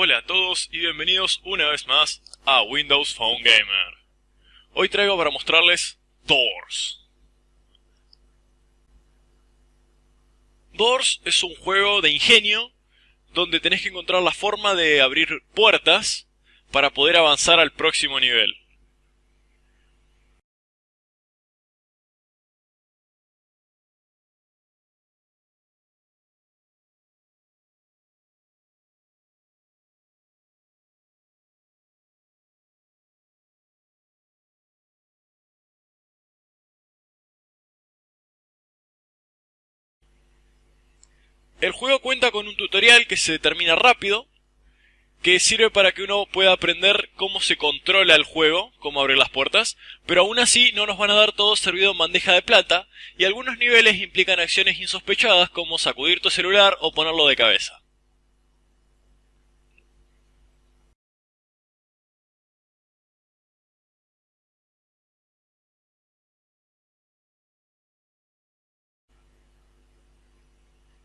Hola a todos y bienvenidos una vez más a Windows Phone Gamer. Hoy traigo para mostrarles Doors. Doors es un juego de ingenio donde tenés que encontrar la forma de abrir puertas para poder avanzar al próximo nivel. El juego cuenta con un tutorial que se termina rápido, que sirve para que uno pueda aprender cómo se controla el juego, cómo abrir las puertas, pero aún así no nos van a dar todo servido en bandeja de plata, y algunos niveles implican acciones insospechadas como sacudir tu celular o ponerlo de cabeza.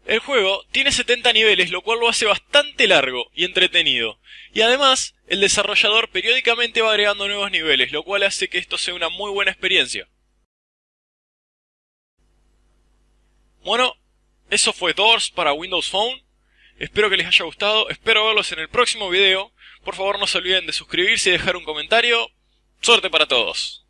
El juego tiene 70 niveles, lo cual lo hace bastante largo y entretenido. Y además, el desarrollador periódicamente va agregando nuevos niveles, lo cual hace que esto sea una muy buena experiencia. Bueno, eso fue Doors para Windows Phone. Espero que les haya gustado, espero verlos en el próximo video. Por favor no se olviden de suscribirse y dejar un comentario. Suerte para todos.